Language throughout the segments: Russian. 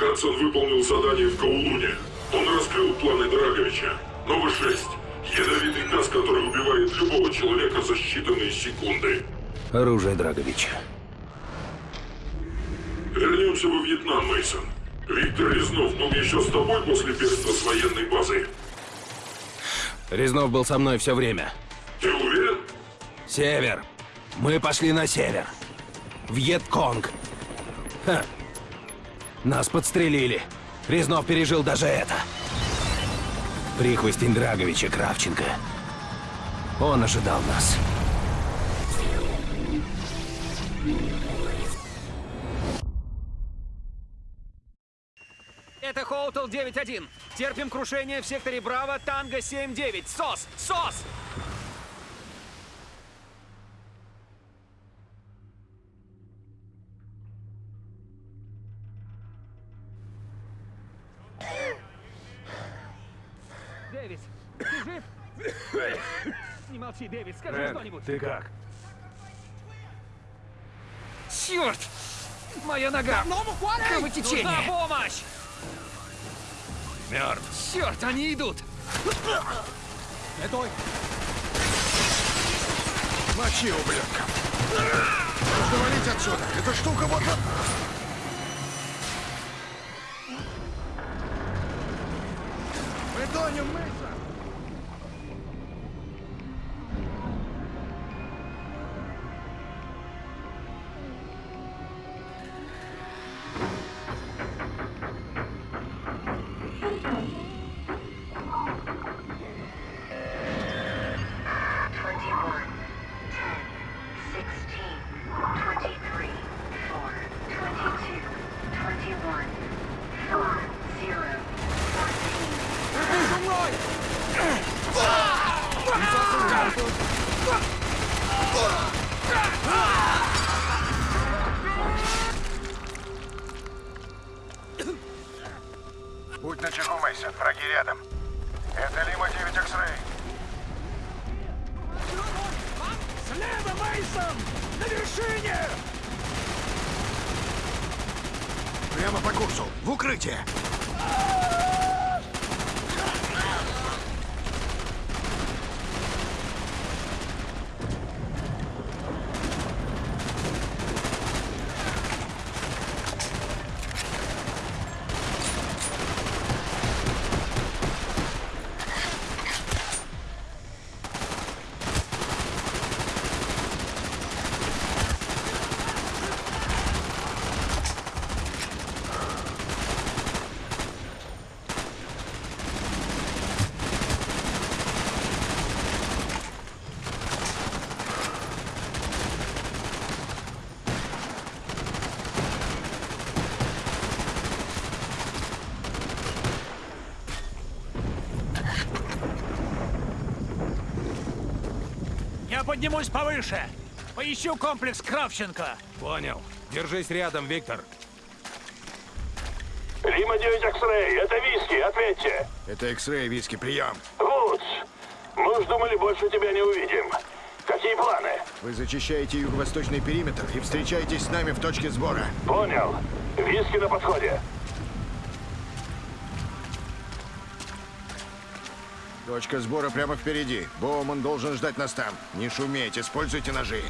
Хадсон выполнил задание в Каулуне. Он раскрыл планы Драговича. Новый 6. Ядовитый газ, который убивает любого человека за считанные секунды. Оружие Драговича. Вернемся во Вьетнам, Мейсон. Виктор Резнов был еще с тобой после бегства с военной базы. Резнов был со мной все время. Ты уверен? Север. Мы пошли на север. Вьетконг. Ха. Нас подстрелили. Резнов пережил даже это. Прихвостень Драговича Кравченко. Он ожидал нас. Это Хоутл 9-1. Терпим крушение в секторе Браво, Танго 7-9. СОС! СОС! Дэвис, ты жив? Не Дэвис, скажи что-нибудь. ты как? Черт! Моя нога! Кровотечение! Нужна помощь! Мертв. Черт, они идут! Мочи, ублюдка. Нужно валить отсюда. Эта штука вот... Мы тонем, Мейсон. По курсу. В укрытие. Поднимусь повыше. Поищу комплекс Кравченко. Понял. Держись рядом, Виктор. Лима 9 X-Ray, это виски, ответьте. Это X-Ray, виски, прием. Вудс, мы уж думали, больше тебя не увидим. Какие планы? Вы зачищаете юго-восточный периметр и встречаетесь с нами в точке сбора. Понял. Виски на подходе. Точка сбора прямо впереди. Боуман должен ждать нас там. Не шуметь, используйте ножи.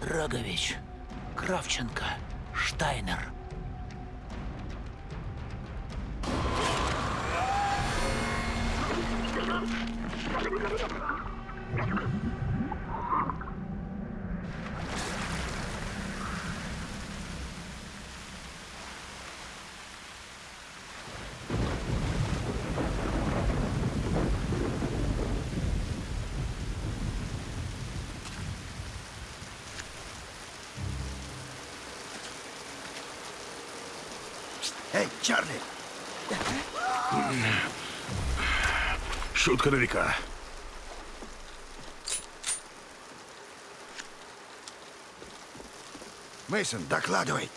Драгович, Кравченко, Штайнер. Эй, Чарли! Шутка на века. Мейсон, докладывай.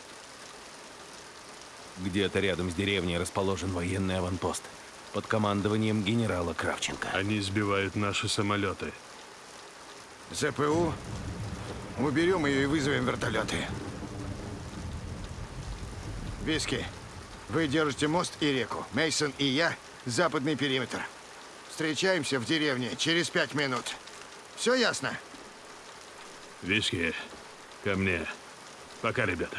Где-то рядом с деревней расположен военный аванпост под командованием генерала Кравченко. Они сбивают наши самолеты. ЗПУ. Уберем ее и вызовем вертолеты. Виски, вы держите мост и реку. Мейсон и я — западный периметр. Встречаемся в деревне через пять минут. Все ясно? Виски, ко мне. Пока, ребята.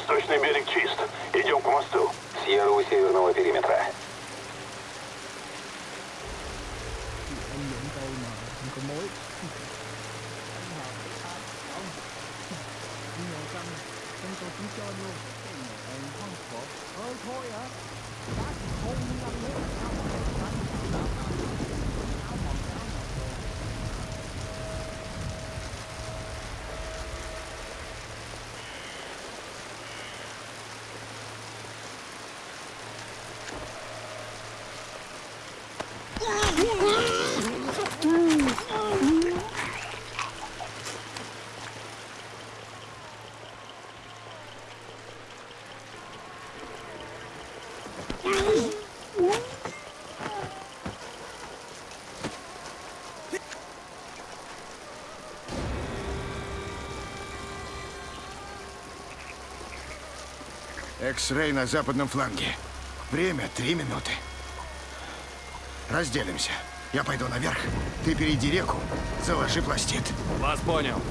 Восточный берег чист. Идем к мосту. Сьерра у северного периметра. Экс-рей на западном фланге. Время три минуты. Разделимся. Я пойду наверх, ты перейди реку, заложи пластид. Вас понял.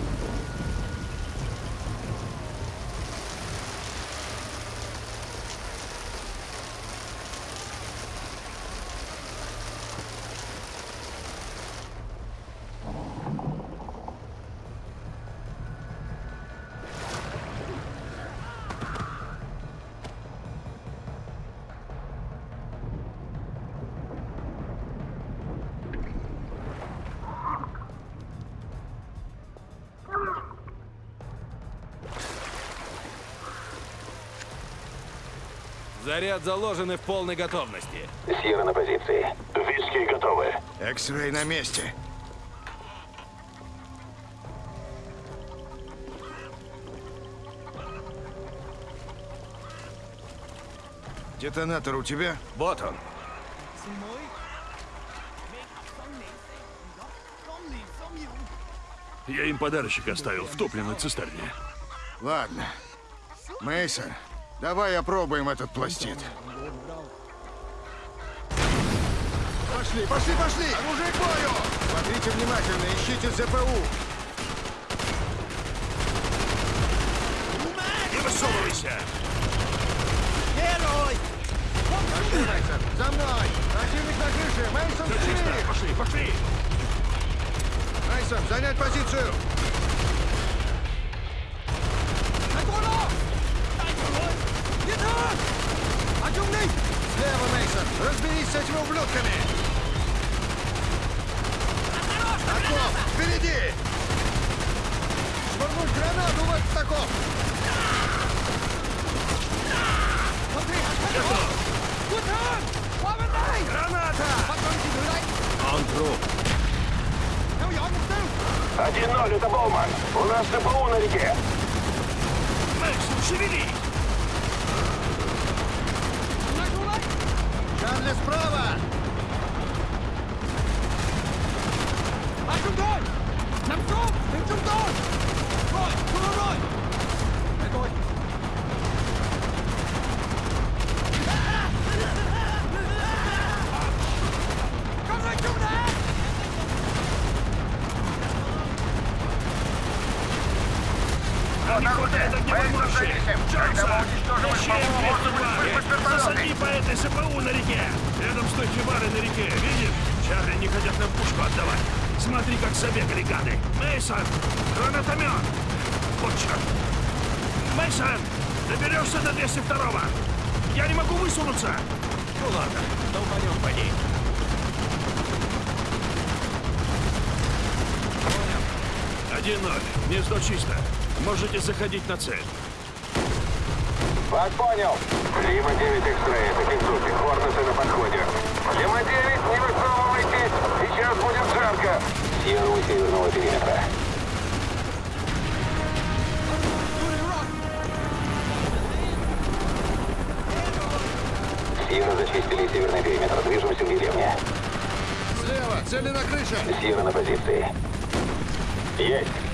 Заряд заложен и в полной готовности. Сьерра на позиции. Виски готовы. Экс-рей на месте. Детонатор у тебя? Вот он. Я им подарочек оставил в топливной цистерне. Ладно. Мейсон, давай опробуем этот пластид. Пошли, пошли, пошли! Оружие к бою! Смотрите внимательно, ищите ЗПУ. Не высовывайся! Пошли, Мейсон, за мной! Противник на крыше! Мейсон! Пошли, пошли! Мейсон, занять позицию! Слева, Мейсон! Разберись с этими ублюдками! Окоп! Впереди! Швырнуть гранату в этот окоп! Он труп. Один ноль, это Боуман. У нас ЗПУ на реке. Мэкс, шевели! СПУ на реке! Рядом с той хибарой на реке, видишь? Чарли не хотят нам пушку отдавать. Смотри, как забегали гады. Мейсон, гранатомет! Вот черт! Мейсон, доберешься до 202-го! Я не могу высунуться! Ну ладно, долбанем по ней. Один ноль. Гнездо чисто. Можете заходить на цель. Вас понял. Лима 9 X-Ray, это Кензуки. Хорнесы на подходе. Лима 9, не высовывайтесь. Сейчас будет жарко. Сьерра у северного периметра. Сьерра зачистили северный периметр. Движемся к деревне. Слева, цели на крыше. Сьерра на позиции. Есть.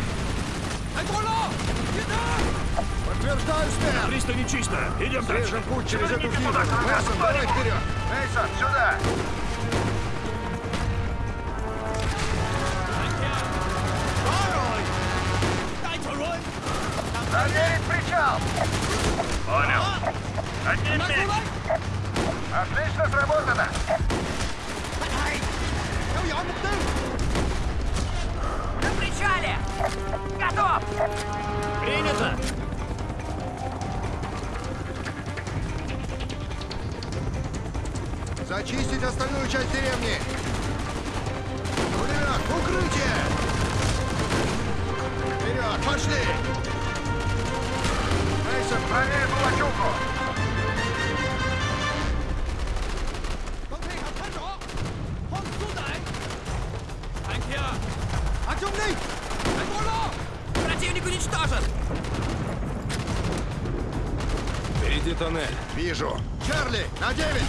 Подтверждаю, Стэн. Пристани чисто. Идем дальше. Режем путь через эту хибу. Мейсон, давай вперед. Мейсон, сюда. Проверить причал. Понял. Отлично сработано. На причале! Готов! Принято! Зачистить остальную часть деревни. Пулемет, укрытие. Вперед, пошли. Мейсон, проверь Балачуку. Противник уничтожен! Впереди тоннель. Вижу. Чарли, на девять.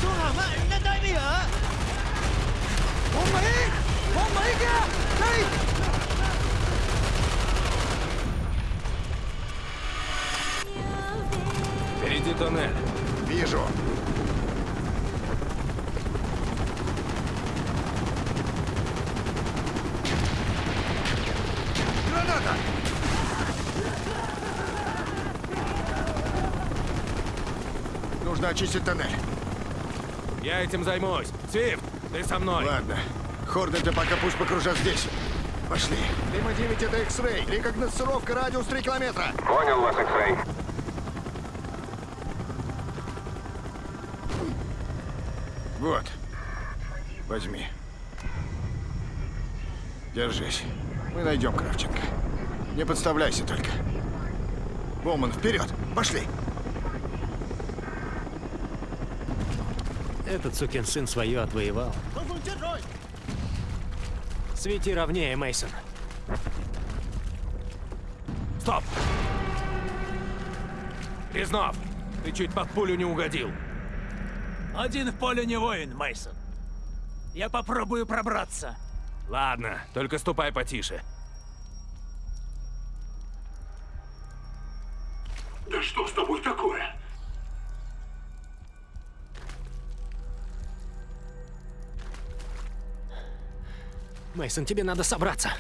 Впереди тоннель. Вижу. Граната! Нужно очистить тоннель. Я этим займусь. Свифт, ты со мной. Ладно. Хорнеты пока пусть покружат здесь. Пошли. Лима 9 это X-Ray. Рекогносцировка радиус 3 километра. Понял вас, X-Ray. Вот. Возьми. Держись. Мы найдем Кравченко. Не подставляйся только. Боман, вперед! Пошли! Этот сукин сын свое отвоевал. Свети ровнее, Мейсон. Стоп! Резнов, ты чуть под пулю не угодил. Один в поле не воин, Мейсон. Я попробую пробраться. Ладно, только ступай потише. Мейсон, тебе надо собраться.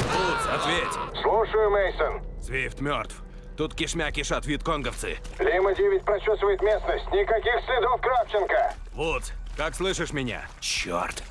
Вудс, ответь. Слушаю, Мейсон. Свифт мертв. Тут кишмя кишат вьетконговцы. Лима 9 прочесывает местность. Никаких следов Кравченко. Вудс, как слышишь меня? Черт.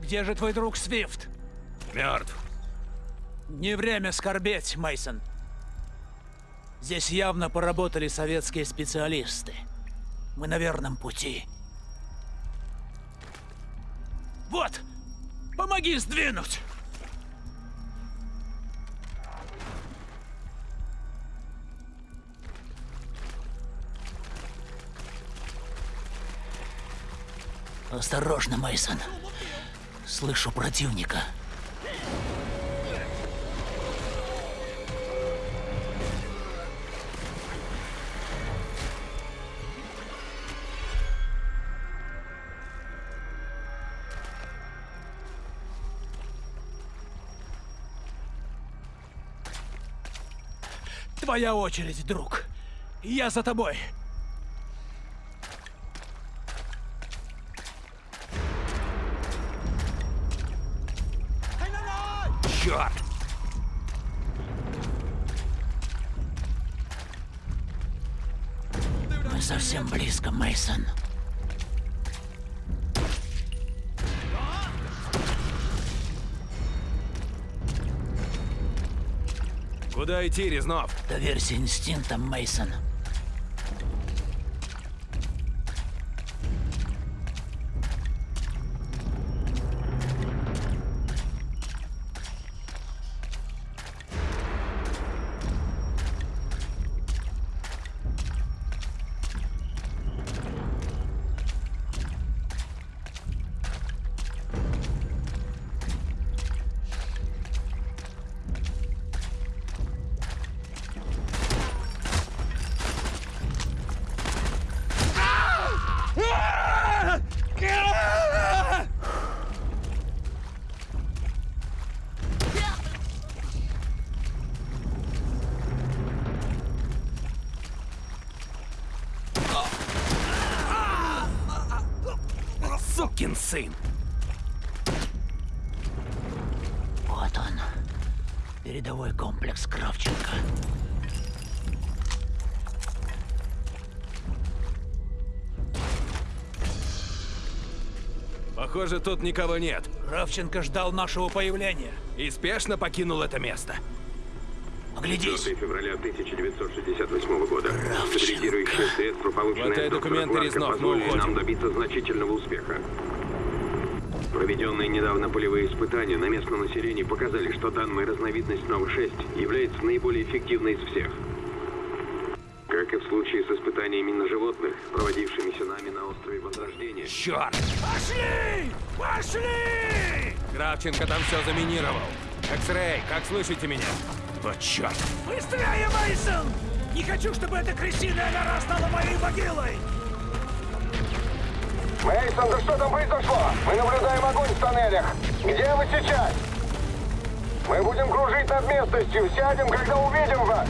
Где же твой друг Свифт? Мертв. Не время скорбеть, Мейсон. Здесь явно поработали советские специалисты. Мы на верном пути. Вот! Помоги сдвинуть! Осторожно, Мейсон. Слышу противника. Твоя очередь, друг. Я за тобой. Черт! Мы совсем близко, Мейсон. Куда идти, Резнов? Доверься инстинктам, Мейсон. Сукин сын! Вот он. Передовой комплекс Кравченко. Похоже, тут никого нет. Кравченко ждал нашего появления. И спешно покинул это место. Оглядись. 4 февраля 1968 года. Стабилизирующие средства, полученные от документы, Резнов, мы позволили уходим. нам добиться значительного успеха. Проведенные недавно полевые испытания на местном населении показали, что данная разновидность Нова-6 является наиболее эффективной из всех. Как и в случае с испытаниями на животных, проводившимися нами на острове Возрождения, Черт! Пошли! Пошли! Кравченко там все заминировал. Экс-рей, как слышите меня? Вот черт! Быстрее, Мейсон! Не хочу, чтобы эта крысиная нора стала моей могилой! Мейсон, да что там произошло? Мы наблюдаем огонь в тоннелях. Где вы сейчас? Мы будем кружить над местностью. Сядем, когда увидим вас.